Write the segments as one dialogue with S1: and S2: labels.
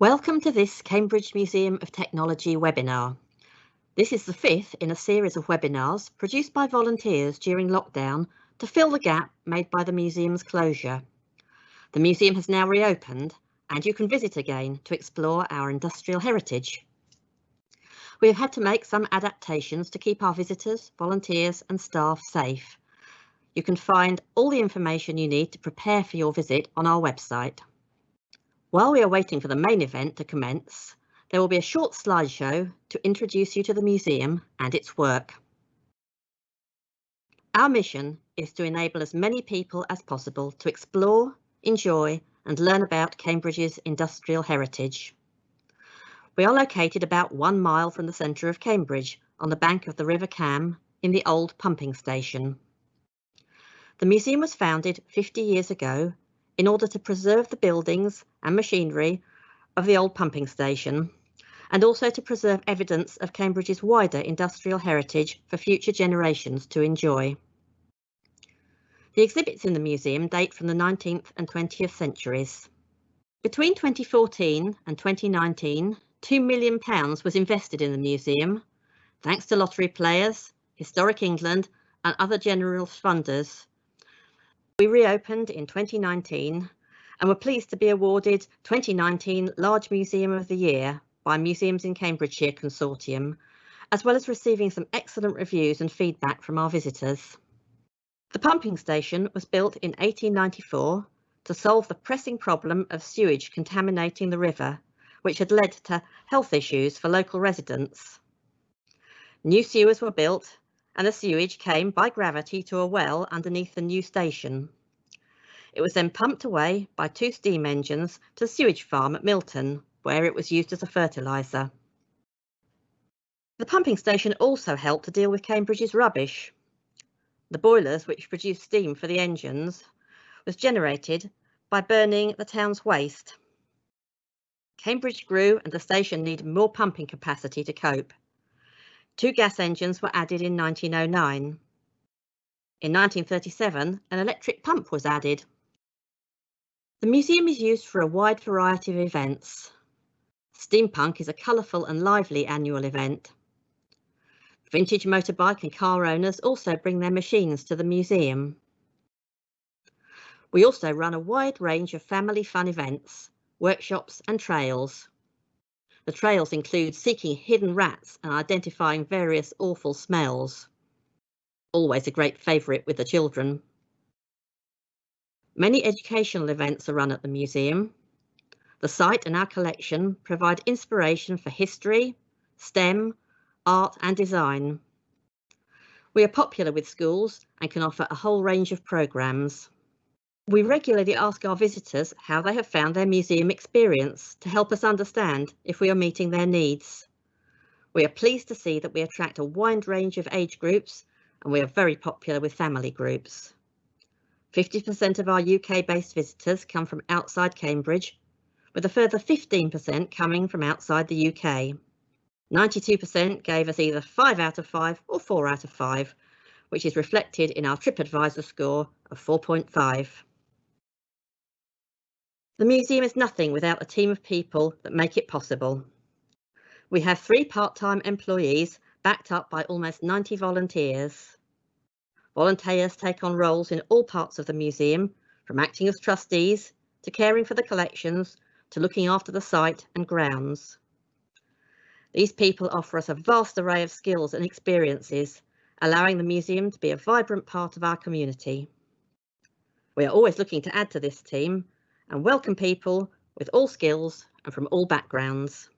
S1: Welcome to this Cambridge Museum of Technology webinar. This is the fifth in a series of webinars produced by volunteers during lockdown to fill the gap made by the museum's closure. The museum has now reopened and you can visit again to explore our industrial heritage. We have had to make some adaptations to keep our visitors, volunteers and staff safe. You can find all the information you need to prepare for your visit on our website. While we are waiting for the main event to commence, there will be a short slideshow to introduce you to the museum and its work. Our mission is to enable as many people as possible to explore, enjoy and learn about Cambridge's industrial heritage. We are located about one mile from the centre of Cambridge on the bank of the River Cam in the old pumping station. The museum was founded 50 years ago in order to preserve the buildings and machinery of the old pumping station and also to preserve evidence of Cambridge's wider industrial heritage for future generations to enjoy. The exhibits in the museum date from the 19th and 20th centuries. Between 2014 and 2019, £2 million was invested in the museum, thanks to lottery players, Historic England and other general funders. We reopened in 2019 and were pleased to be awarded 2019 Large Museum of the Year by Museums in Cambridgeshire Consortium, as well as receiving some excellent reviews and feedback from our visitors. The pumping station was built in 1894 to solve the pressing problem of sewage contaminating the river which had led to health issues for local residents. New sewers were built and the sewage came by gravity to a well underneath the new station. It was then pumped away by two steam engines to the sewage farm at Milton, where it was used as a fertiliser. The pumping station also helped to deal with Cambridge's rubbish. The boilers, which produced steam for the engines, was generated by burning the town's waste. Cambridge grew and the station needed more pumping capacity to cope. Two gas engines were added in 1909. In 1937, an electric pump was added. The museum is used for a wide variety of events. Steampunk is a colourful and lively annual event. Vintage motorbike and car owners also bring their machines to the museum. We also run a wide range of family fun events, workshops and trails. The trails include seeking hidden rats and identifying various awful smells. Always a great favourite with the children. Many educational events are run at the museum. The site and our collection provide inspiration for history, STEM, art and design. We are popular with schools and can offer a whole range of programmes. We regularly ask our visitors how they have found their museum experience to help us understand if we are meeting their needs. We are pleased to see that we attract a wide range of age groups and we are very popular with family groups. 50% of our UK-based visitors come from outside Cambridge, with a further 15% coming from outside the UK. 92% gave us either 5 out of 5 or 4 out of 5, which is reflected in our TripAdvisor score of 4.5. The museum is nothing without a team of people that make it possible. We have three part-time employees backed up by almost 90 volunteers. Volunteers take on roles in all parts of the museum, from acting as trustees to caring for the collections to looking after the site and grounds. These people offer us a vast array of skills and experiences, allowing the museum to be a vibrant part of our community. We are always looking to add to this team and welcome people with all skills and from all backgrounds.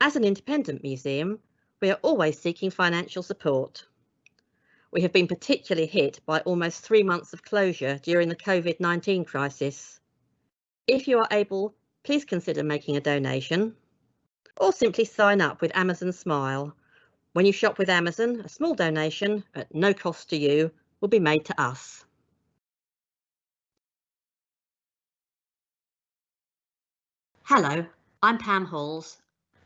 S1: As an independent museum, we are always seeking financial support. We have been particularly hit by almost three months of closure during the COVID-19 crisis. If you are able, please consider making a donation or simply sign up with Amazon Smile. When you shop with Amazon, a small donation at no cost to you will be made to us. Hello, I'm Pam Halls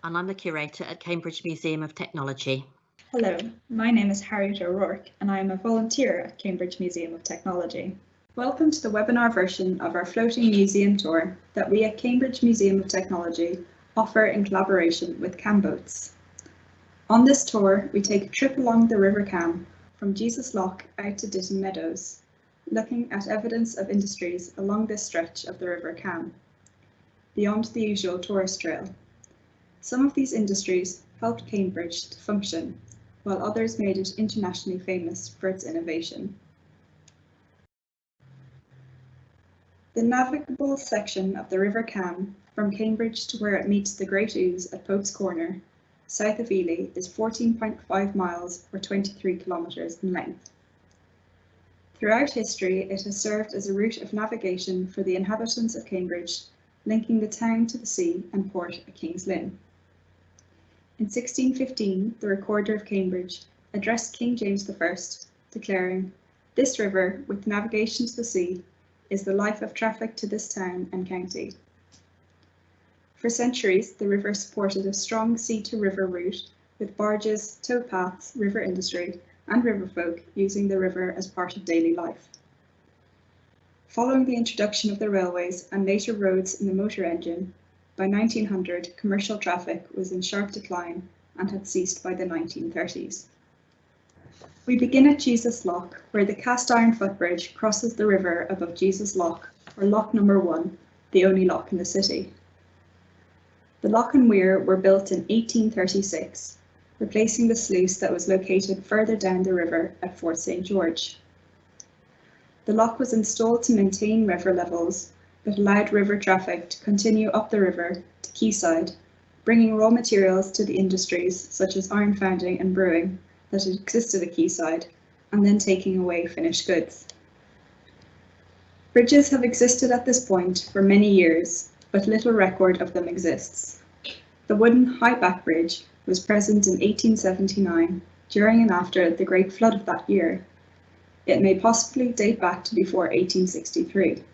S1: and I'm the curator at Cambridge Museum of Technology.
S2: Hello, my name is Harriet O'Rourke and I am a volunteer at Cambridge Museum of Technology. Welcome to the webinar version of our floating museum tour that we at Cambridge Museum of Technology offer in collaboration with Camboats. On this tour, we take a trip along the River Cam from Jesus Lock out to Ditton Meadows, looking at evidence of industries along this stretch of the River Cam, beyond the usual tourist trail. Some of these industries helped Cambridge to function, while others made it internationally famous for its innovation. The navigable section of the River Cam from Cambridge to where it meets the Great Ouse at Pope's Corner, south of Ely, is 14.5 miles or 23 kilometres in length. Throughout history, it has served as a route of navigation for the inhabitants of Cambridge, linking the town to the sea and port at King's Lynn. In 1615, the Recorder of Cambridge addressed King James I, declaring, This river, with navigation to the sea, is the life of traffic to this town and county. For centuries, the river supported a strong sea-to-river route with barges, towpaths, river industry, and riverfolk using the river as part of daily life. Following the introduction of the railways and later roads in the motor engine, by 1900 commercial traffic was in sharp decline and had ceased by the 1930s. We begin at Jesus Lock, where the cast iron footbridge crosses the river above Jesus Lock, or Lock number one, the only lock in the city. The lock and weir were built in 1836, replacing the sluice that was located further down the river at Fort St George. The lock was installed to maintain river levels, but allowed river traffic to continue up the river to quayside, bringing raw materials to the industries such as iron founding and brewing that existed at quayside, and then taking away finished goods. Bridges have existed at this point for many years, but little record of them exists. The wooden high back bridge was present in 1879, during and after the Great Flood of that year. It may possibly date back to before 1863.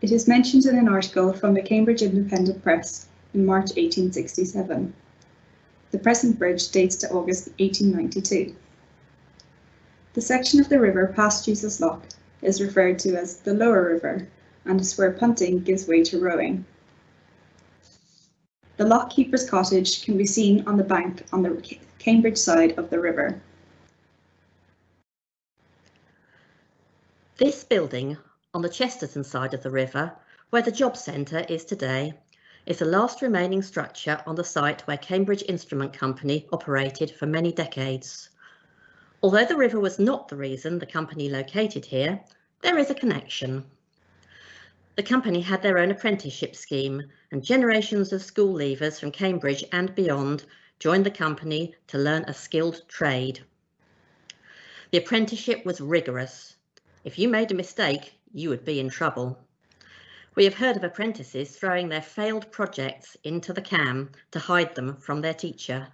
S2: It is mentioned in an article from the Cambridge Independent Press in March 1867. The present bridge dates to August 1892. The section of the river past Jesus Lock is referred to as the Lower River and is where punting gives way to rowing. The lock keeper's cottage can be seen on the bank on the Cambridge side of the river.
S1: This building on the Chesterton side of the river, where the job centre is today, is the last remaining structure on the site where Cambridge Instrument Company operated for many decades. Although the river was not the reason the company located here, there is a connection. The company had their own apprenticeship scheme and generations of school leavers from Cambridge and beyond joined the company to learn a skilled trade. The apprenticeship was rigorous. If you made a mistake, you would be in trouble. We have heard of apprentices throwing their failed projects into the cam to hide them from their teacher.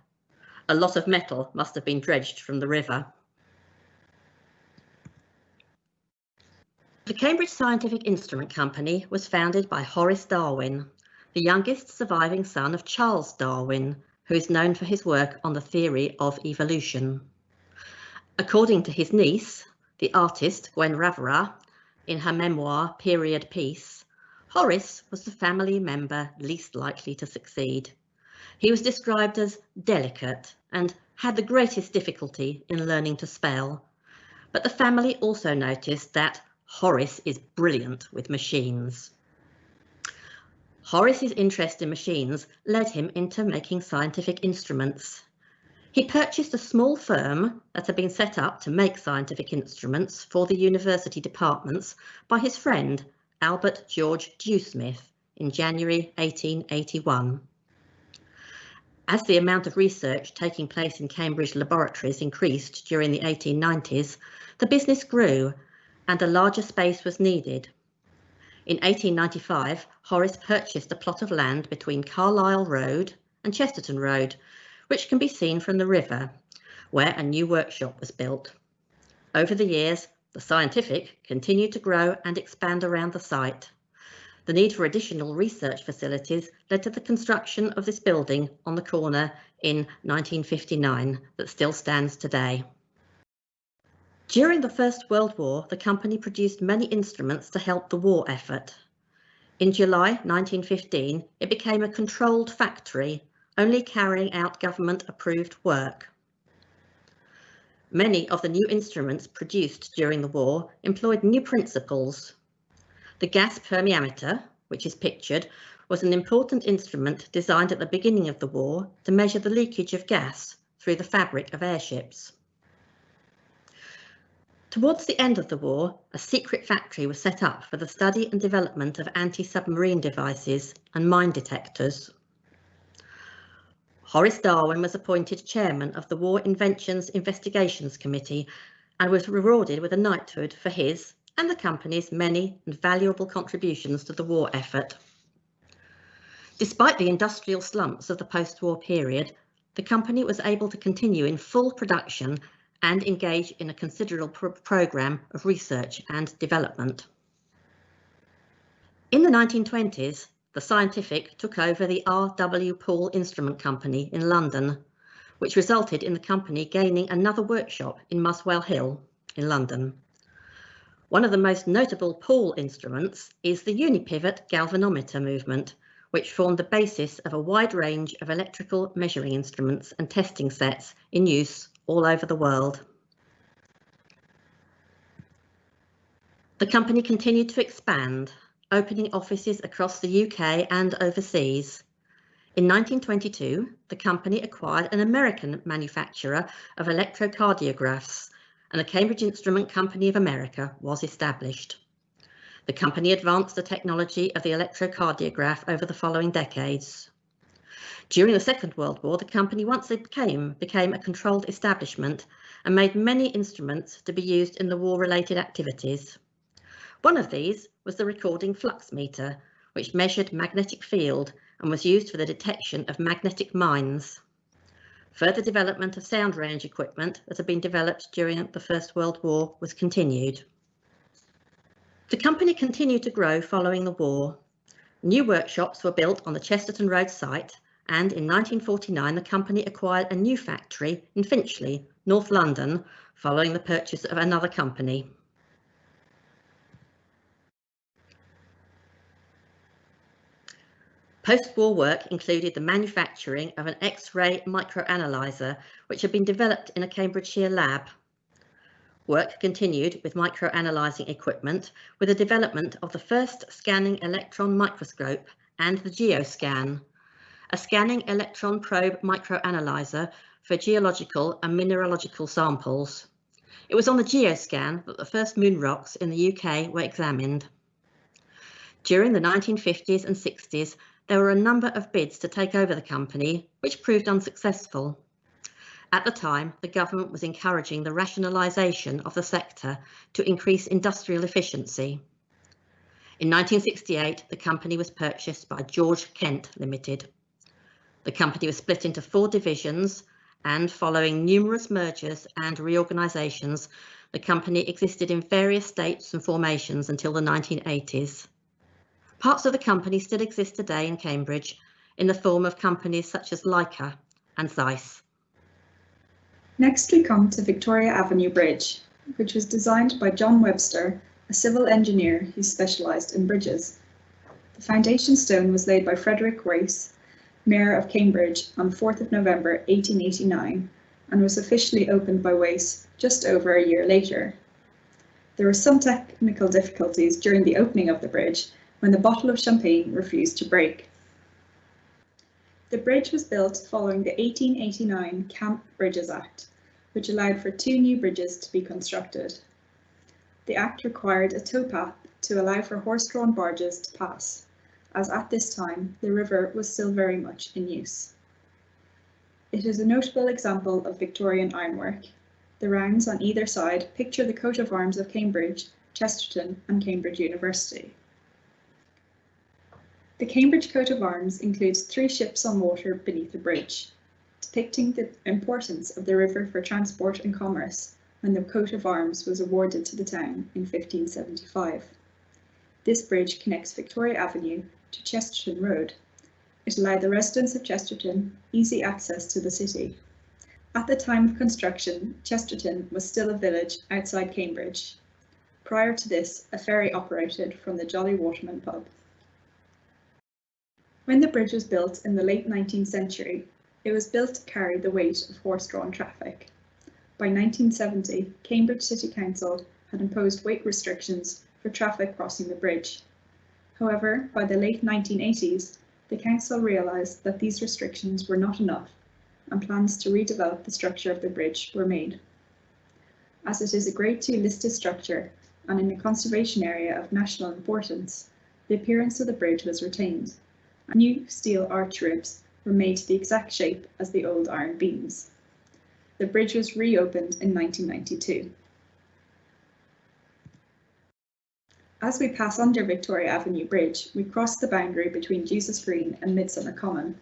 S1: A lot of metal must have been dredged from the river. The Cambridge Scientific Instrument Company was founded by Horace Darwin, the youngest surviving son of Charles Darwin, who is known for his work on the theory of evolution. According to his niece, the artist Gwen Raverat, in her memoir Period Piece, Horace was the family member least likely to succeed. He was described as delicate and had the greatest difficulty in learning to spell. But the family also noticed that Horace is brilliant with machines. Horace's interest in machines led him into making scientific instruments. He purchased a small firm that had been set up to make scientific instruments for the university departments by his friend Albert George Dewsmith in January 1881. As the amount of research taking place in Cambridge laboratories increased during the 1890s, the business grew and a larger space was needed. In 1895, Horace purchased a plot of land between Carlisle Road and Chesterton Road, which can be seen from the river, where a new workshop was built. Over the years, the scientific continued to grow and expand around the site. The need for additional research facilities led to the construction of this building on the corner in 1959 that still stands today. During the First World War, the company produced many instruments to help the war effort. In July 1915, it became a controlled factory, only carrying out government-approved work. Many of the new instruments produced during the war employed new principles. The gas permeameter, which is pictured, was an important instrument designed at the beginning of the war to measure the leakage of gas through the fabric of airships. Towards the end of the war, a secret factory was set up for the study and development of anti-submarine devices and mine detectors. Horace Darwin was appointed chairman of the War Inventions Investigations Committee and was rewarded with a knighthood for his and the company's many and valuable contributions to the war effort. Despite the industrial slumps of the post-war period, the company was able to continue in full production and engage in a considerable pro programme of research and development. In the 1920s, the Scientific took over the R.W. Paul Instrument Company in London, which resulted in the company gaining another workshop in Muswell Hill in London. One of the most notable Paul instruments is the unipivot galvanometer movement, which formed the basis of a wide range of electrical measuring instruments and testing sets in use all over the world. The company continued to expand, opening offices across the UK and overseas. In 1922, the company acquired an American manufacturer of electrocardiographs and the Cambridge Instrument Company of America was established. The company advanced the technology of the electrocardiograph over the following decades. During the Second World War, the company once it became, became a controlled establishment and made many instruments to be used in the war-related activities. One of these was the recording flux meter, which measured magnetic field and was used for the detection of magnetic mines. Further development of sound range equipment that had been developed during the First World War was continued. The company continued to grow following the war. New workshops were built on the Chesterton Road site and in 1949 the company acquired a new factory in Finchley, North London, following the purchase of another company. Post-war work included the manufacturing of an X-ray microanalyzer, which had been developed in a Cambridgeshire lab Work continued with microanalyzing equipment with the development of the first scanning electron microscope and the GeoScan, a scanning electron probe microanalyzer for geological and mineralogical samples. It was on the GeoScan that the first moon rocks in the UK were examined. During the 1950s and 60s, there were a number of bids to take over the company, which proved unsuccessful. At the time, the government was encouraging the rationalisation of the sector to increase industrial efficiency. In 1968, the company was purchased by George Kent Limited. The company was split into four divisions and following numerous mergers and reorganisations, the company existed in various states and formations until the 1980s. Parts of the company still exist today in Cambridge in the form of companies such as Leica and Zeiss.
S2: Next we come to Victoria Avenue Bridge, which was designed by John Webster, a civil engineer who specialised in bridges. The foundation stone was laid by Frederick Wace, Mayor of Cambridge, on 4th of November 1889 and was officially opened by Wace just over a year later. There were some technical difficulties during the opening of the bridge when the bottle of champagne refused to break. The bridge was built following the 1889 Cam Bridges Act, which allowed for two new bridges to be constructed. The Act required a towpath to allow for horse-drawn barges to pass, as at this time the river was still very much in use. It is a notable example of Victorian ironwork. The rounds on either side picture the coat of arms of Cambridge, Chesterton and Cambridge University. The Cambridge coat of arms includes three ships on water beneath a bridge, depicting the importance of the river for transport and commerce when the coat of arms was awarded to the town in 1575. This bridge connects Victoria Avenue to Chesterton Road. It allowed the residents of Chesterton easy access to the city. At the time of construction, Chesterton was still a village outside Cambridge. Prior to this, a ferry operated from the Jolly Waterman pub. When the bridge was built in the late 19th century, it was built to carry the weight of horse-drawn traffic. By 1970, Cambridge City Council had imposed weight restrictions for traffic crossing the bridge. However, by the late 1980s, the council realised that these restrictions were not enough and plans to redevelop the structure of the bridge were made. As it is a Grade 2 listed structure and in a conservation area of national importance, the appearance of the bridge was retained. New steel arch ribs were made to the exact shape as the old iron beams. The bridge was reopened in 1992. As we pass under Victoria Avenue Bridge, we cross the boundary between Jesus Green and Midsummer Common.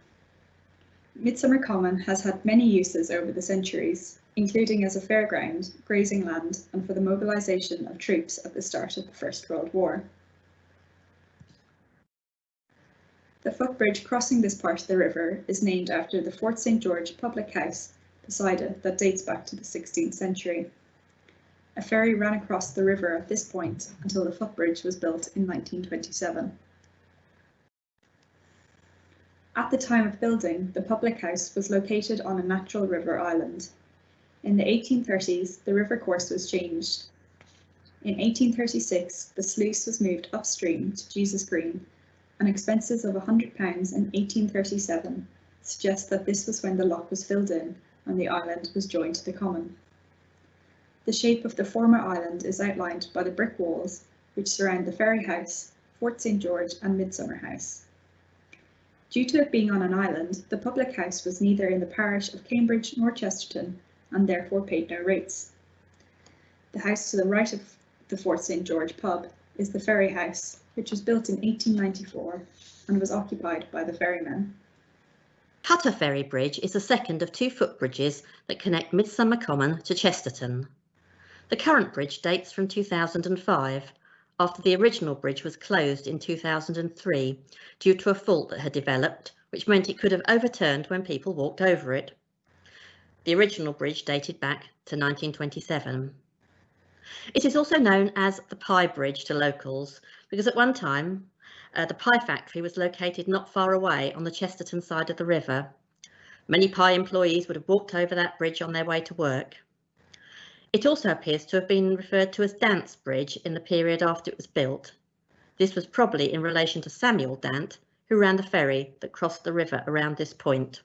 S2: Midsummer Common has had many uses over the centuries, including as a fairground, grazing land and for the mobilisation of troops at the start of the First World War. The footbridge crossing this part of the river is named after the Fort St George public house it that dates back to the 16th century. A ferry ran across the river at this point until the footbridge was built in 1927. At the time of building, the public house was located on a natural river island. In the 1830s, the river course was changed. In 1836, the sluice was moved upstream to Jesus Green, and expenses of £100 in 1837 suggest that this was when the lock was filled in and the island was joined to the common. The shape of the former island is outlined by the brick walls which surround the Ferry House, Fort St George and Midsummer House. Due to it being on an island, the public house was neither in the parish of Cambridge nor Chesterton and therefore paid no rates. The house to the right of the Fort St George pub is the Ferry House, which was built in 1894 and was occupied by the ferrymen.
S1: Cutter Ferry Bridge is the second of two footbridges that connect Midsummer Common to Chesterton. The current bridge dates from 2005 after the original bridge was closed in 2003 due to a fault that had developed, which meant it could have overturned when people walked over it. The original bridge dated back to 1927. It is also known as the Pye Bridge to locals because at one time uh, the Pye factory was located not far away on the Chesterton side of the river. Many Pye employees would have walked over that bridge on their way to work. It also appears to have been referred to as Dant's Bridge in the period after it was built. This was probably in relation to Samuel Dant, who ran the ferry that crossed the river around this point.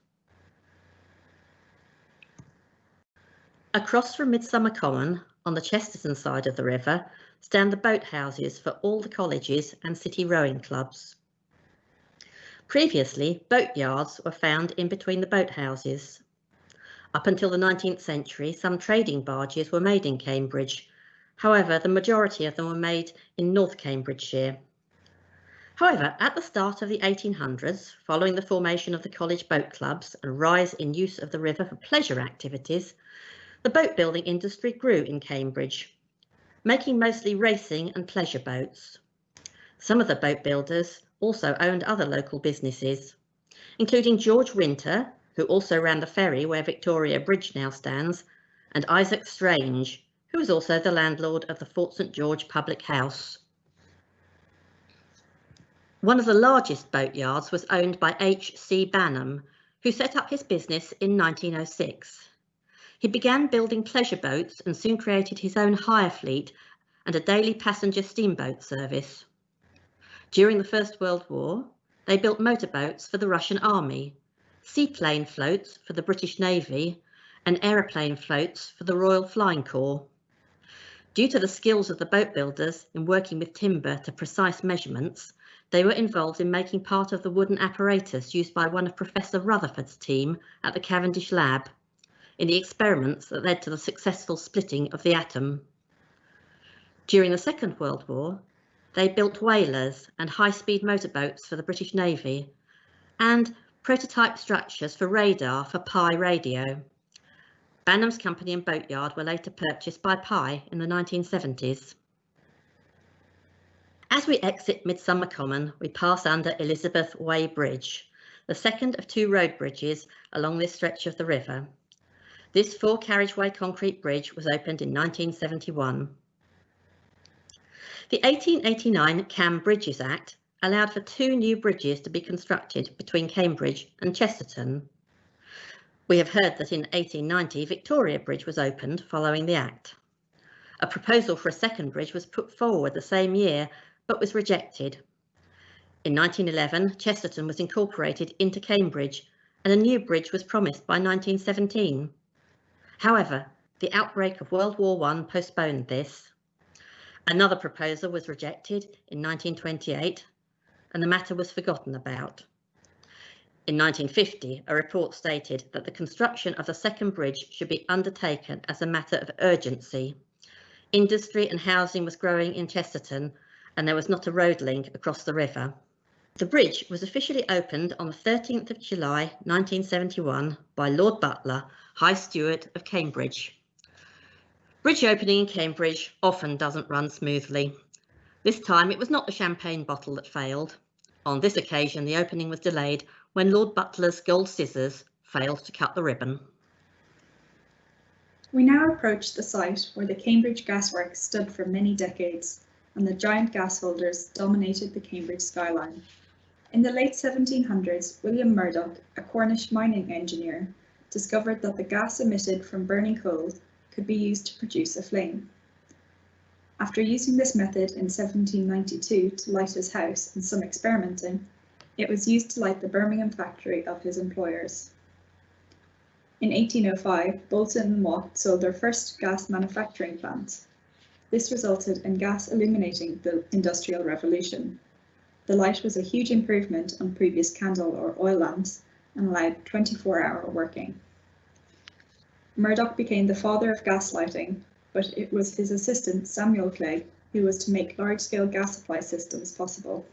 S1: Across from Midsummer Common, on the Chesterton side of the river, stand the boathouses for all the colleges and city rowing clubs. Previously, boatyards were found in between the boathouses. Up until the 19th century, some trading barges were made in Cambridge. However, the majority of them were made in North Cambridgeshire. However, at the start of the 1800s, following the formation of the college boat clubs and rise in use of the river for pleasure activities, the boat building industry grew in Cambridge, making mostly racing and pleasure boats. Some of the boat builders also owned other local businesses, including George Winter, who also ran the ferry where Victoria Bridge now stands, and Isaac Strange, who was also the landlord of the Fort St George Public House. One of the largest boatyards was owned by H. C. Banham, who set up his business in 1906. He began building pleasure boats and soon created his own hire fleet and a daily passenger steamboat service. During the First World War, they built motorboats for the Russian army seaplane floats for the British Navy and aeroplane floats for the Royal Flying Corps. Due to the skills of the boat builders in working with timber to precise measurements, they were involved in making part of the wooden apparatus used by one of Professor Rutherford's team at the Cavendish Lab in the experiments that led to the successful splitting of the atom. During the Second World War, they built whalers and high-speed motorboats for the British Navy and prototype structures for radar for Pye radio. Banham's company and boatyard were later purchased by Pye in the 1970s. As we exit Midsummer Common, we pass under Elizabeth Way Bridge, the second of two road bridges along this stretch of the river. This four carriageway concrete bridge was opened in 1971. The 1889 Cam Bridges Act allowed for two new bridges to be constructed between Cambridge and Chesterton. We have heard that in 1890 Victoria Bridge was opened following the Act. A proposal for a second bridge was put forward the same year but was rejected. In 1911 Chesterton was incorporated into Cambridge and a new bridge was promised by 1917. However, the outbreak of World War I postponed this. Another proposal was rejected in 1928 and the matter was forgotten about. In 1950, a report stated that the construction of the second bridge should be undertaken as a matter of urgency. Industry and housing was growing in Chesterton and there was not a road link across the river. The bridge was officially opened on the 13th of July 1971 by Lord Butler, High Steward of Cambridge. Bridge opening in Cambridge often doesn't run smoothly. This time it was not the champagne bottle that failed. On this occasion the opening was delayed when Lord Butler's gold scissors failed to cut the ribbon.
S2: We now approach the site where the Cambridge Gasworks stood for many decades and the giant gas holders dominated the Cambridge skyline. In the late 1700s, William Murdoch, a Cornish mining engineer, discovered that the gas emitted from burning coal could be used to produce a flame. After using this method in 1792 to light his house and some experimenting, it was used to light the Birmingham factory of his employers. In 1805, Boulton and Watt sold their first gas manufacturing plant. This resulted in gas illuminating the Industrial Revolution. The light was a huge improvement on previous candle or oil lamps and allowed 24-hour working. Murdoch became the father of gas lighting, but it was his assistant Samuel Clegg who was to make large-scale gas supply systems possible.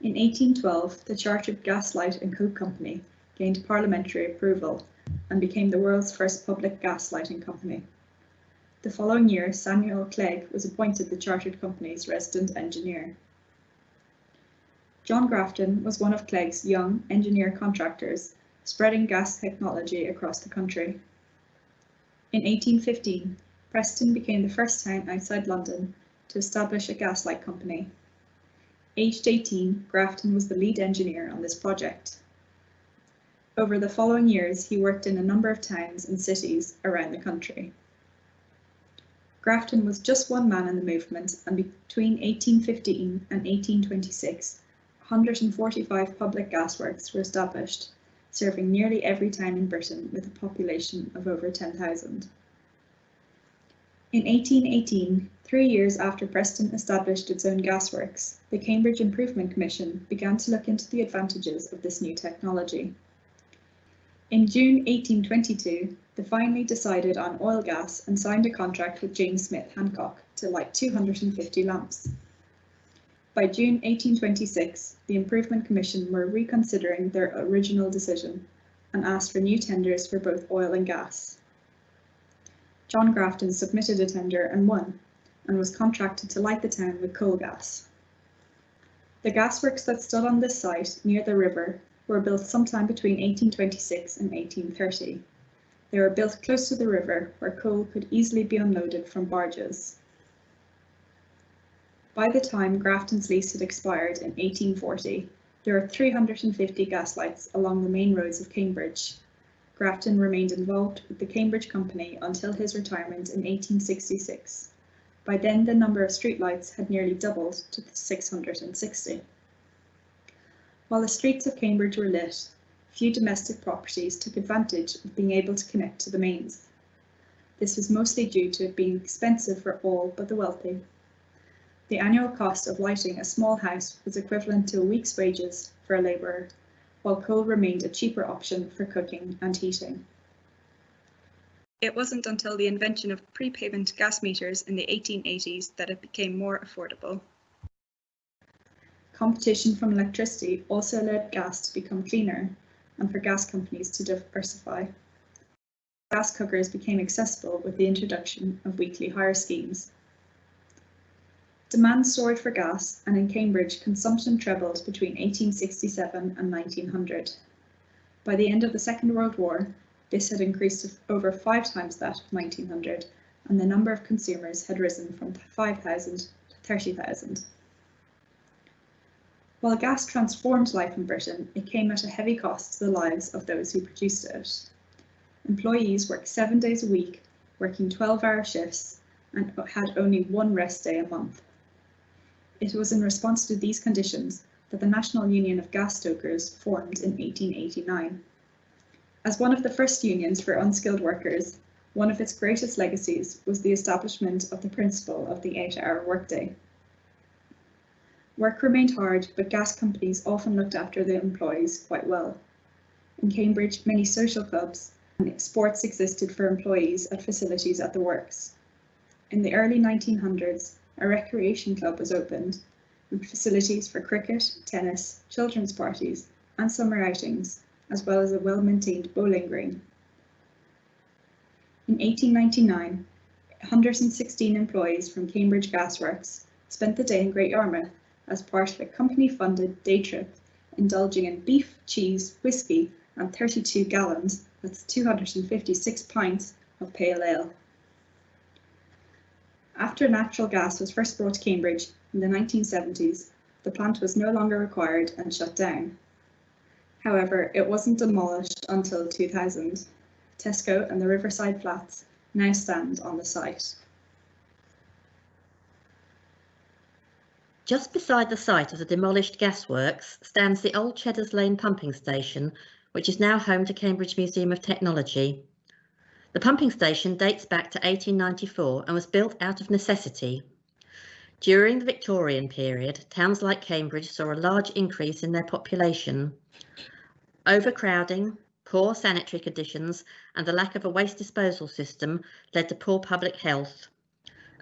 S2: In 1812, the Chartered Gas Light and Coke Company gained parliamentary approval and became the world's first public gas lighting company. The following year, Samuel Clegg was appointed the Chartered Company's resident engineer. John Grafton was one of Clegg's young engineer contractors, spreading gas technology across the country. In 1815, Preston became the first town outside London to establish a gaslight company Aged 18, Grafton was the lead engineer on this project. Over the following years, he worked in a number of towns and cities around the country. Grafton was just one man in the movement, and between 1815 and 1826, 145 public gasworks were established, serving nearly every town in Britain with a population of over 10,000. In 1818, three years after Preston established its own gasworks, the Cambridge Improvement Commission began to look into the advantages of this new technology. In June 1822, they finally decided on oil gas and signed a contract with James Smith Hancock to light 250 lamps. By June 1826, the Improvement Commission were reconsidering their original decision and asked for new tenders for both oil and gas. John Grafton submitted a tender and won, and was contracted to light the town with coal gas. The gasworks that stood on this site, near the river, were built sometime between 1826 and 1830. They were built close to the river, where coal could easily be unloaded from barges. By the time Grafton's lease had expired in 1840, there were 350 gaslights along the main roads of Cambridge, Grafton remained involved with the Cambridge Company until his retirement in 1866. By then the number of streetlights had nearly doubled to 660. While the streets of Cambridge were lit, few domestic properties took advantage of being able to connect to the mains. This was mostly due to it being expensive for all but the wealthy. The annual cost of lighting a small house was equivalent to a week's wages for a labourer while coal remained a cheaper option for cooking and heating. It wasn't until the invention of prepayment gas meters in the 1880s that it became more affordable. Competition from electricity also allowed gas to become cleaner and for gas companies to diversify. Gas cookers became accessible with the introduction of weekly hire schemes Demand soared for gas, and in Cambridge consumption trebled between 1867 and 1900. By the end of the Second World War, this had increased over five times that of 1900 and the number of consumers had risen from 5,000 to 30,000. While gas transformed life in Britain, it came at a heavy cost to the lives of those who produced it. Employees worked seven days a week, working 12 hour shifts, and had only one rest day a month. It was in response to these conditions that the National Union of Gas Stokers formed in 1889. As one of the first unions for unskilled workers, one of its greatest legacies was the establishment of the principle of the eight-hour workday. Work remained hard, but gas companies often looked after their employees quite well. In Cambridge, many social clubs and sports existed for employees at facilities at the works. In the early 1900s, a recreation club was opened with facilities for cricket, tennis, children's parties and summer outings as well as a well-maintained bowling green. In 1899, 116 employees from Cambridge Gasworks spent the day in Great Yarmouth as part of a company-funded day trip, indulging in beef, cheese, whisky and 32 gallons, that's 256 pints, of pale ale. After natural gas was first brought to Cambridge in the 1970s, the plant was no longer required and shut down. However, it wasn't demolished until 2000. Tesco and the Riverside Flats now stand on the site.
S1: Just beside the site of the demolished gasworks stands the old Cheddars Lane pumping station, which is now home to Cambridge Museum of Technology. The pumping station dates back to 1894 and was built out of necessity. During the Victorian period, towns like Cambridge saw a large increase in their population. Overcrowding, poor sanitary conditions and the lack of a waste disposal system led to poor public health.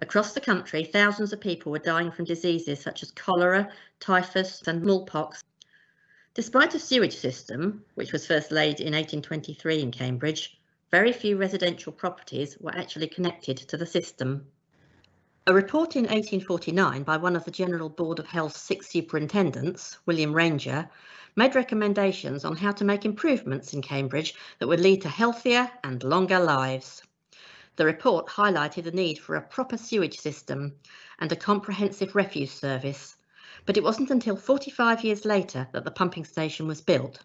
S1: Across the country, thousands of people were dying from diseases such as cholera, typhus and smallpox. Despite a sewage system, which was first laid in 1823 in Cambridge, very few residential properties were actually connected to the system. A report in 1849 by one of the General Board of Health's six superintendents, William Ranger, made recommendations on how to make improvements in Cambridge that would lead to healthier and longer lives. The report highlighted the need for a proper sewage system and a comprehensive refuse service, but it wasn't until 45 years later that the pumping station was built.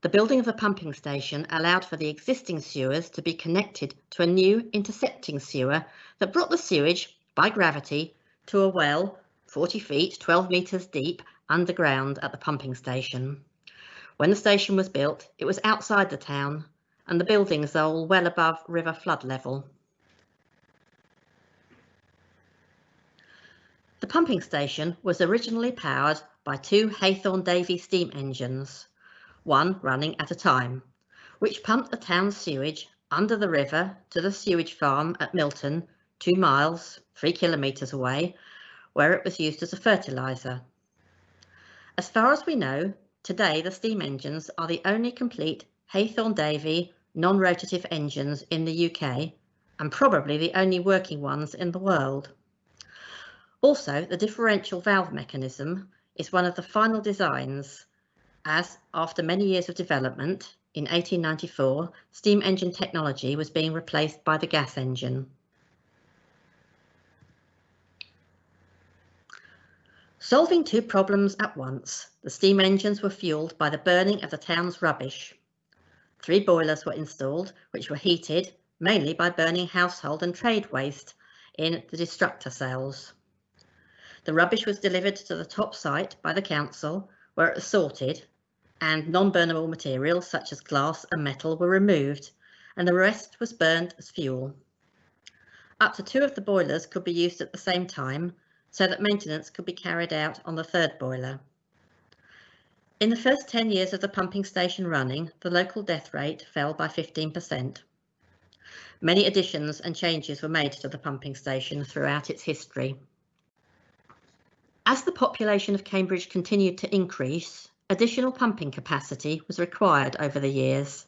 S1: The building of a pumping station allowed for the existing sewers to be connected to a new intercepting sewer that brought the sewage by gravity to a well 40 feet, 12 metres deep underground at the pumping station. When the station was built, it was outside the town and the buildings are all well above river flood level. The pumping station was originally powered by two Hathorn Davey steam engines, one running at a time, which pumped the town's sewage under the river to the sewage farm at Milton, two miles, three kilometres away, where it was used as a fertiliser. As far as we know, today the steam engines are the only complete Hathorn Davey non-rotative engines in the UK and probably the only working ones in the world. Also, the differential valve mechanism is one of the final designs as, after many years of development, in 1894, steam engine technology was being replaced by the gas engine. Solving two problems at once, the steam engines were fuelled by the burning of the town's rubbish. Three boilers were installed, which were heated mainly by burning household and trade waste in the destructor cells. The rubbish was delivered to the top site by the council, where it was sorted, and non-burnable materials such as glass and metal were removed, and the rest was burned as fuel. Up to two of the boilers could be used at the same time, so that maintenance could be carried out on the third boiler. In the first 10 years of the pumping station running, the local death rate fell by 15%. Many additions and changes were made to the pumping station throughout its history. As the population of Cambridge continued to increase, additional pumping capacity was required over the years.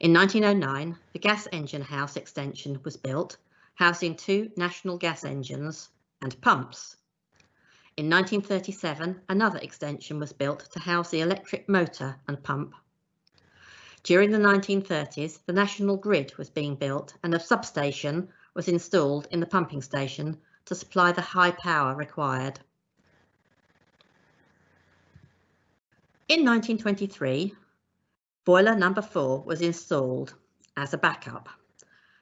S1: In 1909, the gas engine house extension was built, housing two national gas engines and pumps. In 1937, another extension was built to house the electric motor and pump. During the 1930s, the national grid was being built and a substation was installed in the pumping station to supply the high power required. In 1923, boiler number four was installed as a backup.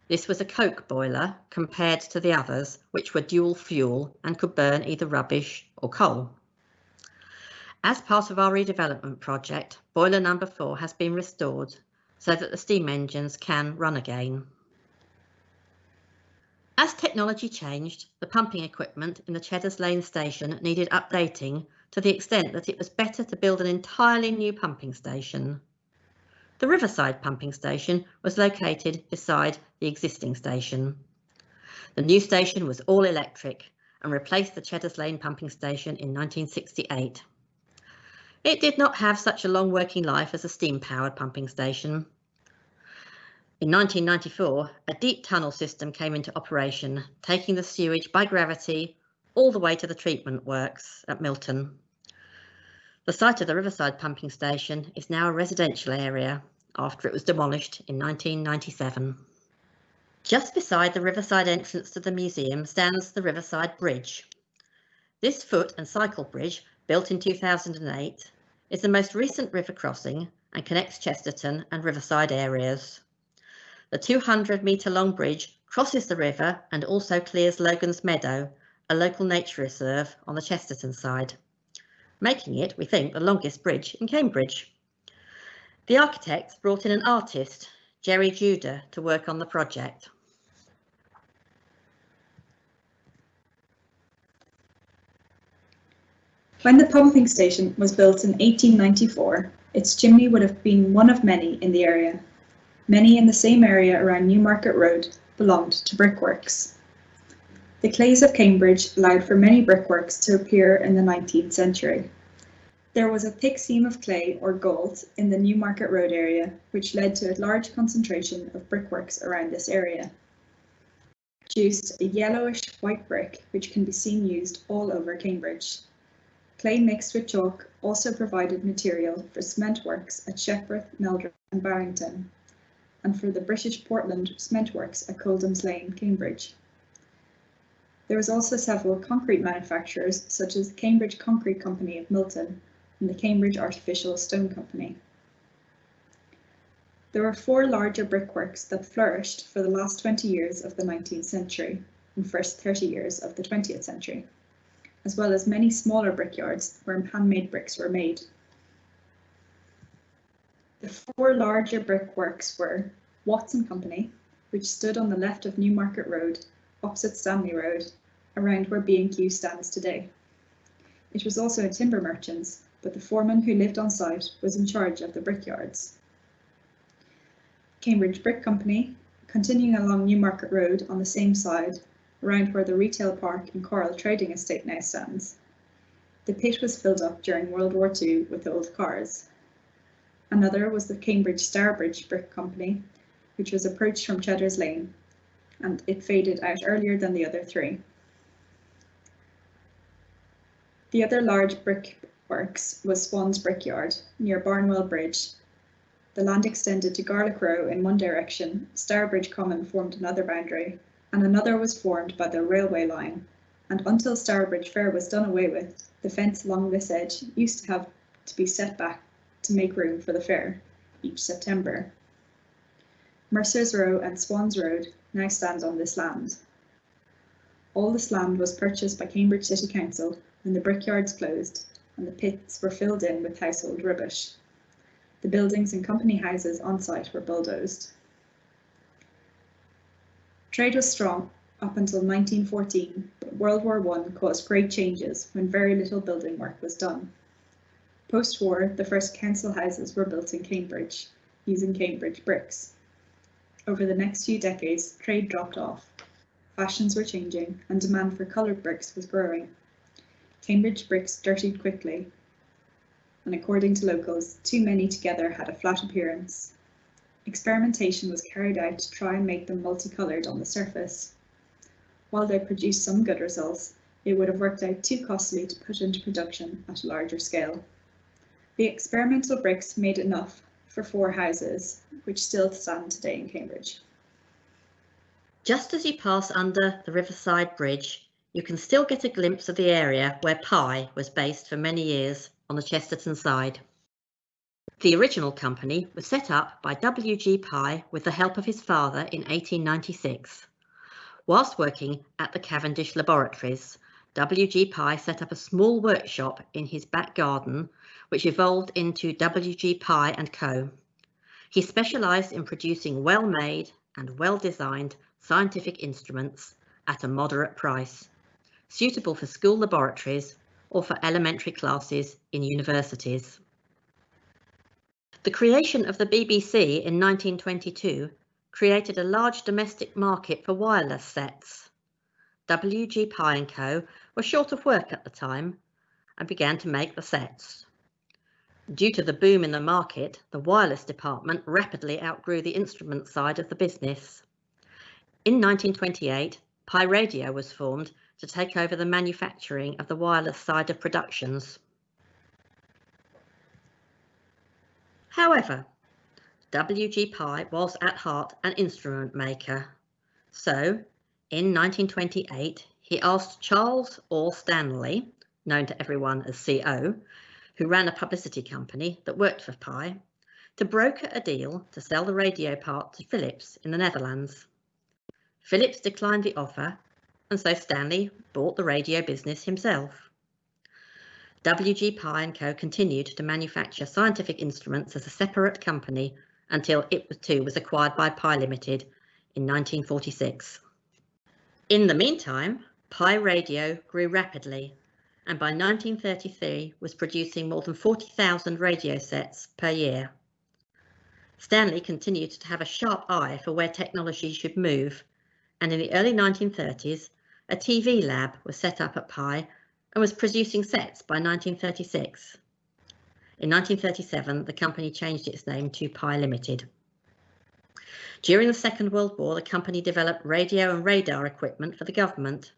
S1: This was a coke boiler compared to the others, which were dual fuel and could burn either rubbish or coal. As part of our redevelopment project, boiler number four has been restored so that the steam engines can run again. As technology changed, the pumping equipment in the Cheddars Lane station needed updating to the extent that it was better to build an entirely new pumping station. The Riverside pumping station was located beside the existing station. The new station was all electric and replaced the Cheddars Lane pumping station in 1968. It did not have such a long working life as a steam-powered pumping station. In 1994, a deep tunnel system came into operation, taking the sewage by gravity all the way to the treatment works at Milton. The site of the Riverside pumping station is now a residential area after it was demolished in 1997. Just beside the Riverside entrance to the museum stands the Riverside Bridge. This foot and cycle bridge built in 2008, is the most recent river crossing and connects Chesterton and Riverside areas. The 200 metre long bridge crosses the river and also clears Logan's Meadow, a local nature reserve on the Chesterton side, making it, we think, the longest bridge in Cambridge. The architects brought in an artist, Jerry Judah, to work on the project.
S2: When the pumping station was built in 1894, its chimney would have been one of many in the area. Many in the same area around Newmarket Road belonged to brickworks. The clays of Cambridge allowed for many brickworks to appear in the 19th century. There was a thick seam of clay or gault in the Newmarket Road area, which led to a large concentration of brickworks around this area. Produced a yellowish white brick, which can be seen used all over Cambridge. Clay mixed with chalk also provided material for cement works at Shepreth, Meldreth and Barrington, and for the British Portland cement works at Coldham's Lane, Cambridge. There was also several concrete manufacturers such as the Cambridge Concrete Company of Milton and the Cambridge Artificial Stone Company. There were four larger brickworks that flourished for the last 20 years of the 19th century and first 30 years of the 20th century as well as many smaller brickyards where handmade bricks were made. The four larger brickworks were Watson Company, which stood on the left of Newmarket Road, opposite Stanley Road, around where B&Q stands today. It was also a timber merchant's, but the foreman who lived on site was in charge of the brickyards. Cambridge Brick Company, continuing along Newmarket Road on the same side, around where the retail park and Coral Trading Estate now stands. The pit was filled up during World War II with old cars. Another was the Cambridge Stourbridge Brick Company, which was approached from Cheddars Lane, and it faded out earlier than the other three. The other large brick works was Swan's Brickyard, near Barnwell Bridge. The land extended to Garlick Row in one direction, Stourbridge Common formed another boundary, and another was formed by the railway line, and until Stourbridge Fair was done away with, the fence along this edge used to have to be set back to make room for the fair each September. Mercer's Row and Swans Road now stand on this land. All this land was purchased by Cambridge City Council when the brickyards closed and the pits were filled in with household rubbish. The buildings and company houses on site were bulldozed. Trade was strong up until 1914, but World War I caused great changes when very little building work was done. Post-war, the first council houses were built in Cambridge, using Cambridge bricks. Over the next few decades, trade dropped off. Fashions were changing and demand for coloured bricks was growing. Cambridge bricks dirtied quickly, and according to locals, too many together had a flat appearance. Experimentation was carried out to try and make them multicoloured on the surface. While they produced some good results, it would have worked out too costly to put into production at a larger scale. The experimental bricks made enough for four houses, which still stand today in Cambridge.
S1: Just as you pass under the Riverside Bridge, you can still get a glimpse of the area where Pye was based for many years on the Chesterton side. The original company was set up by W.G. Pye with the help of his father in 1896. Whilst working at the Cavendish Laboratories, W.G. Pye set up a small workshop in his back garden, which evolved into W.G. Pye & Co. He specialised in producing well-made and well-designed scientific instruments at a moderate price, suitable for school laboratories or for elementary classes in universities. The creation of the BBC in 1922 created a large domestic market for wireless sets. WG Pye & Co were short of work at the time and began to make the sets. Due to the boom in the market, the wireless department rapidly outgrew the instrument side of the business. In 1928, Pye Radio was formed to take over the manufacturing of the wireless side of productions. However, W.G. Was at heart an instrument maker. So, in 1928, he asked Charles Orr Stanley, known to everyone as CO, who ran a publicity company that worked for Pye, to broker a deal to sell the radio part to Philips in the Netherlands. Philips declined the offer and so Stanley bought the radio business himself. WG Pye & Co continued to manufacture scientific instruments as a separate company until it too was acquired by Pye Limited in 1946. In the meantime, Pye Radio grew rapidly and by 1933 was producing more than 40,000 radio sets per year. Stanley continued to have a sharp eye for where technology should move and in the early 1930s a TV lab was set up at Pye and was producing sets by 1936. In 1937, the company changed its name to Pye Limited. During the Second World War, the company developed radio and radar equipment for the government.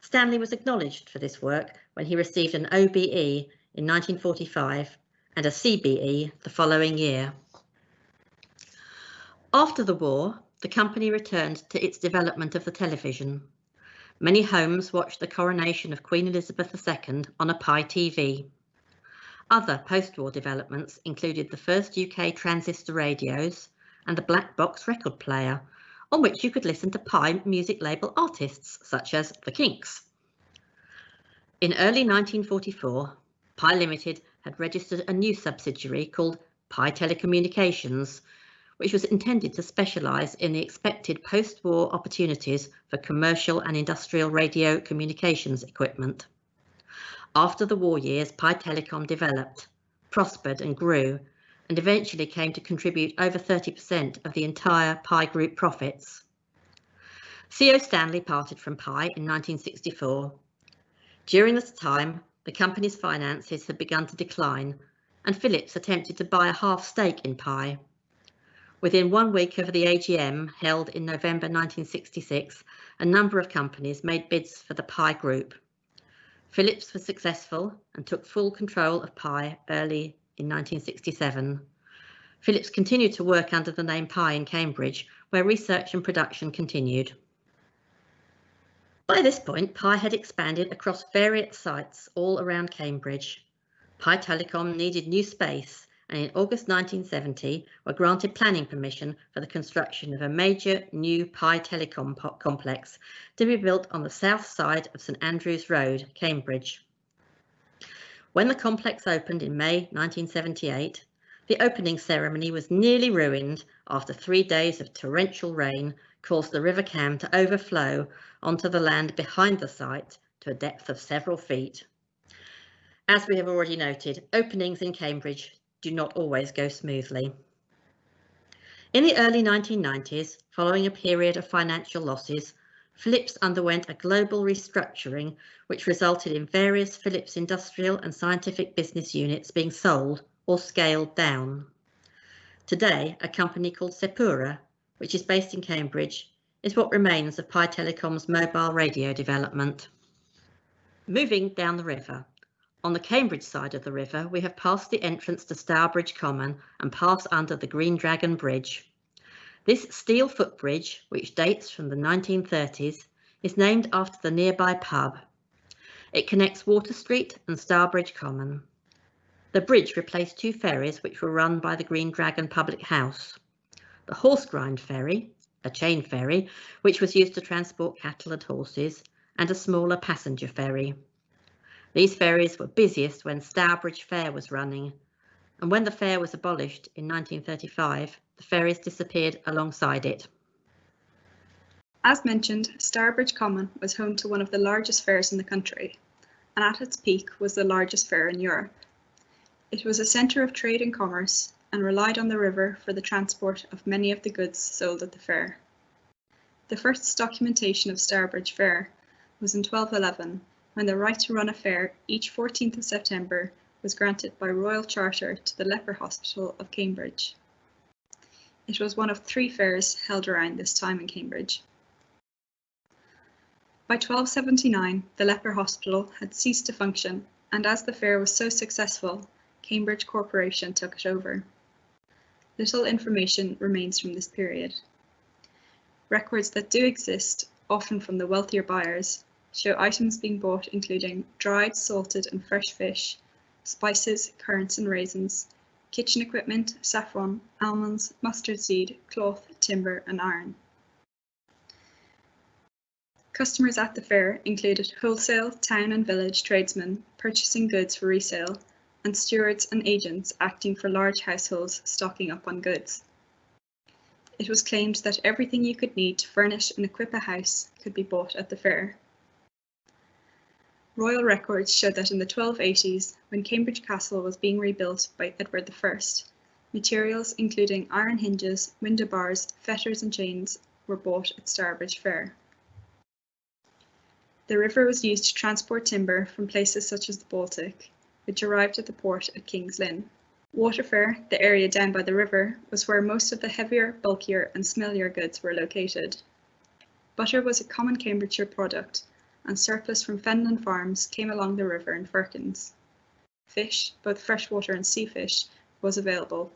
S1: Stanley was acknowledged for this work when he received an OBE in 1945 and a CBE the following year. After the war, the company returned to its development of the television. Many homes watched the coronation of Queen Elizabeth II on a Pye TV. Other post-war developments included the first UK transistor radios and the black box record player, on which you could listen to Pye music label artists such as The Kinks. In early 1944, Pye Limited had registered a new subsidiary called Pye Telecommunications, which was intended to specialise in the expected post-war opportunities for commercial and industrial radio communications equipment. After the war years, Pye Telecom developed, prospered and grew, and eventually came to contribute over 30% of the entire Pye Group profits. CO Stanley parted from Pye in 1964. During this time, the company's finances had begun to decline and Philips attempted to buy a half stake in Pye. Within one week of the AGM held in November 1966, a number of companies made bids for the Pye Group. Philips was successful and took full control of Pye early in 1967. Philips continued to work under the name Pye in Cambridge, where research and production continued. By this point, Pye had expanded across various sites all around Cambridge. Pye Telecom needed new space and in August 1970 were granted planning permission for the construction of a major new Pye Telecom complex to be built on the south side of St Andrews Road, Cambridge. When the complex opened in May 1978, the opening ceremony was nearly ruined after three days of torrential rain caused the River Cam to overflow onto the land behind the site to a depth of several feet. As we have already noted, openings in Cambridge do not always go smoothly. In the early 1990s, following a period of financial losses, Philips underwent a global restructuring which resulted in various Philips industrial and scientific business units being sold or scaled down. Today, a company called Sepura, which is based in Cambridge, is what remains of Pye Telecom's mobile radio development. Moving down the river, on the Cambridge side of the river, we have passed the entrance to Stourbridge Common and pass under the Green Dragon Bridge. This steel footbridge, which dates from the 1930s, is named after the nearby pub. It connects Water Street and Stourbridge Common. The bridge replaced two ferries which were run by the Green Dragon Public House. The Horse Grind Ferry, a chain ferry, which was used to transport cattle and horses, and a smaller passenger ferry. These ferries were busiest when Stourbridge Fair was running, and when the fair was abolished in 1935, the ferries disappeared alongside it.
S2: As mentioned, Stourbridge Common was home to one of the largest fairs in the country, and at its peak was the largest fair in Europe. It was a centre of trade and commerce and relied on the river for the transport of many of the goods sold at the fair. The first documentation of Stourbridge Fair was in 1211 when the right to run a fair each 14th of September was granted by royal charter to the Leper Hospital of Cambridge. It was one of three fairs held around this time in Cambridge. By 1279, the Leper Hospital had ceased to function, and as the fair was so successful, Cambridge Corporation took it over. Little information remains from this period. Records that do exist, often from the wealthier buyers, show items being bought including dried, salted and fresh fish, spices, currants and raisins, kitchen equipment, saffron, almonds, mustard seed, cloth, timber and iron. Customers at the fair included wholesale, town and village tradesmen purchasing goods for resale and stewards and agents acting for large households stocking up on goods. It was claimed that everything you could need to furnish and equip a house could be bought at the fair. Royal records show that in the 1280s, when Cambridge Castle was being rebuilt by Edward I, materials including iron hinges, window bars, fetters and chains were bought at Stourbridge Fair. The river was used to transport timber from places such as the Baltic, which arrived at the port at King's Lynn. Waterfair, the area down by the river, was where most of the heavier, bulkier and smellier goods were located. Butter was a common Cambridgeshire product, and surplus from Fenland farms came along the river in firkins. Fish, both freshwater and sea fish, was available.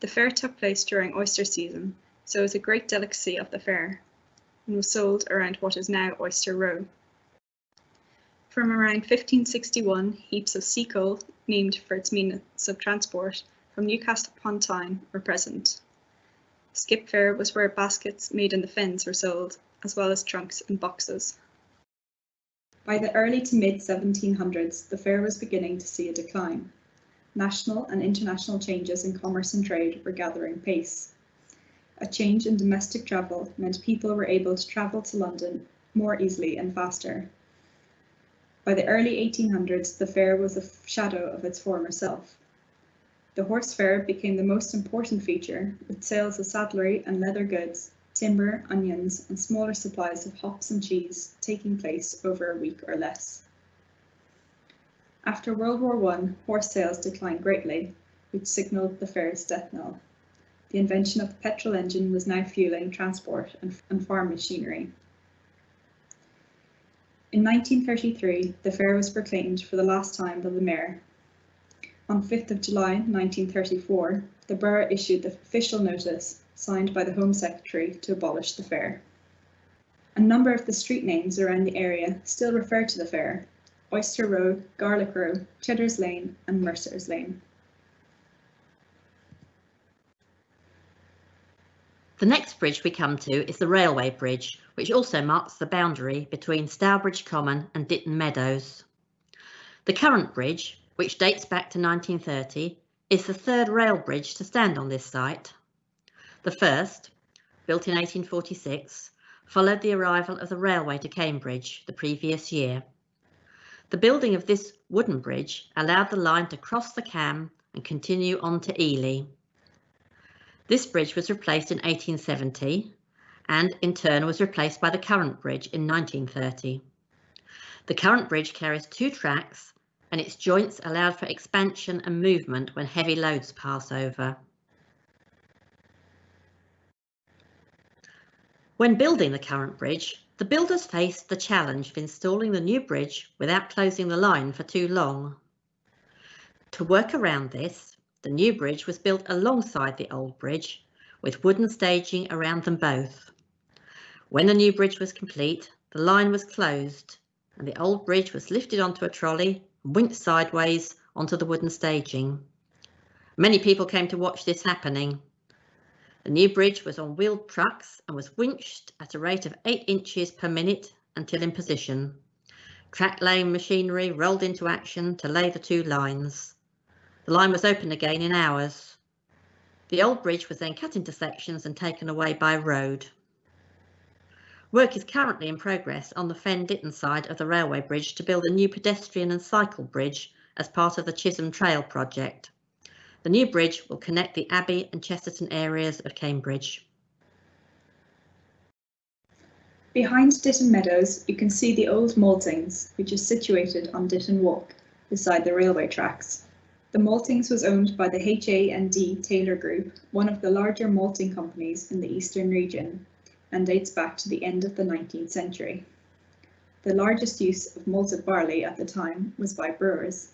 S2: The fair took place during oyster season, so it was a great delicacy of the fair, and was sold around what is now Oyster Row. From around 1561, heaps of sea coal, named for its means of transport, from Newcastle upon Tyne were present. Skip Fair was where baskets made in the fens were sold, as well as trunks and boxes. By the early to mid 1700s, the fair was beginning to see a decline. National and international changes in commerce and trade were gathering pace. A change in domestic travel meant people were able to travel to London more easily and faster. By the early 1800s, the fair was a shadow of its former self. The horse fair became the most important feature, with sales of saddlery and leather goods, timber, onions, and smaller supplies of hops and cheese taking place over a week or less. After World War I, horse sales declined greatly, which signalled the fair's death knell. The invention of the petrol engine was now fueling transport and, and farm machinery. In 1933, the fair was proclaimed for the last time by the mayor. On 5th of July 1934, the borough issued the official notice signed by the Home Secretary to abolish the fair. A number of the street names around the area still refer to the fair, Oyster Row, Garlick Row, Cheddar's Lane and Mercer's Lane.
S1: The next bridge we come to is the Railway Bridge, which also marks the boundary between Stourbridge Common and Ditton Meadows. The current bridge, which dates back to 1930, is the third rail bridge to stand on this site. The first, built in 1846, followed the arrival of the railway to Cambridge the previous year. The building of this wooden bridge allowed the line to cross the Cam and continue on to Ely. This bridge was replaced in 1870 and in turn was replaced by the current bridge in 1930. The current bridge carries two tracks and its joints allowed for expansion and movement when heavy loads pass over. When building the current bridge, The builders faced the challenge of installing the new bridge without closing the line for too long. To work around this, the new bridge was built alongside the old bridge with wooden staging around them both. When the new bridge was complete, the line was closed and the old bridge was lifted onto a trolley and winked sideways onto the wooden staging. Many people came to watch this happening. The new bridge was on wheeled trucks and was winched at a rate of 8 inches per minute until in position. Track laying machinery rolled into action to lay the two lines. The line was open again in hours. The old bridge was then cut into sections and taken away by road. Work is currently in progress on the Fen Ditton side of the railway bridge to build a new pedestrian and cycle bridge as part of the Chisholm Trail project. The new bridge will connect the Abbey and Chesterton areas of Cambridge.
S2: Behind Ditton Meadows, you can see the old Maltings, which is situated on Ditton Walk, beside the railway tracks. The Maltings was owned by the HA&D Taylor Group, one of the larger malting companies in the eastern region, and dates back to the end of the 19th century. The largest use of malted barley at the time was by brewers.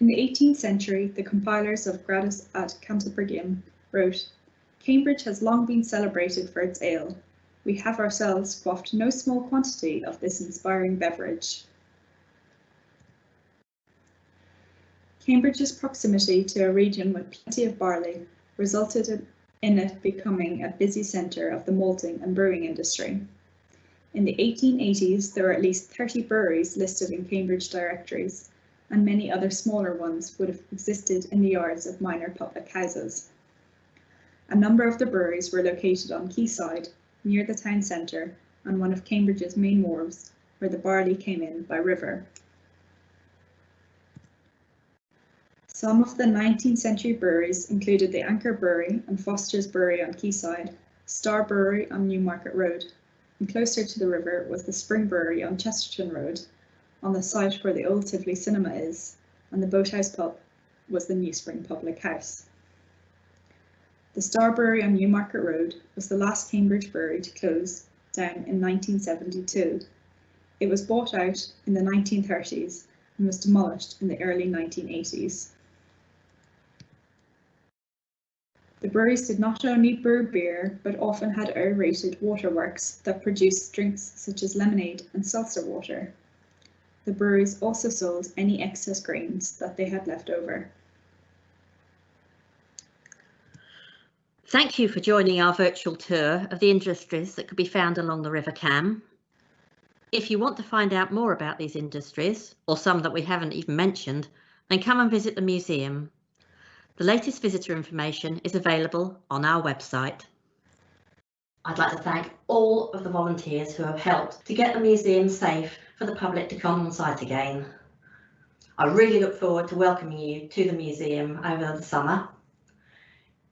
S2: In the 18th century, the compilers of Gradus ad Cantabrigium wrote, Cambridge has long been celebrated for its ale. We have ourselves quaffed no small quantity of this inspiring beverage. Cambridge's proximity to a region with plenty of barley resulted in it becoming a busy centre of the malting and brewing industry. In the 1880s, there were at least 30 breweries listed in Cambridge directories, and many other smaller ones would have existed in the yards of minor public houses. A number of the breweries were located on Quayside, near the town centre, and one of Cambridge's main wharves, where the barley came in by river. Some of the 19th century breweries included the Anchor Brewery and Foster's Brewery on Quayside, Star Brewery on Newmarket Road, and closer to the river was the Spring Brewery on Chesterton Road, on the site where the old Tivoli Cinema is, and the Boathouse Pub was the New Spring Public House. The Star Brewery on Newmarket Road was the last Cambridge brewery to close down in 1972. It was bought out in the 1930s and was demolished in the early 1980s. The breweries did not only brew beer, but often had aerated waterworks that produced drinks such as lemonade and seltzer water. The breweries also sold any excess grains that they had left over.
S1: Thank you for joining our virtual tour of the industries that could be found along the River Cam. If you want to find out more about these industries, or some that we haven't even mentioned, then come and visit the museum. The latest visitor information is available on our website. I'd like to thank all of the volunteers who have helped to get the museum safe for the public to come on site again. I really look forward to welcoming you to the museum over the summer.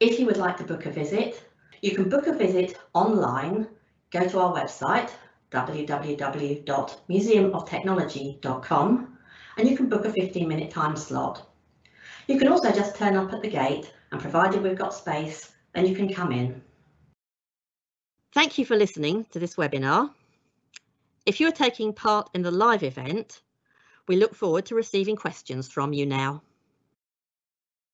S1: If you would like to book a visit, you can book a visit online, go to our website www.museumoftechnology.com and you can book a 15 minute time slot. You can also just turn up at the gate and provided we've got space, then you can come in. Thank you for listening to this webinar. If you are taking part in the live event, we look forward to receiving questions from you now.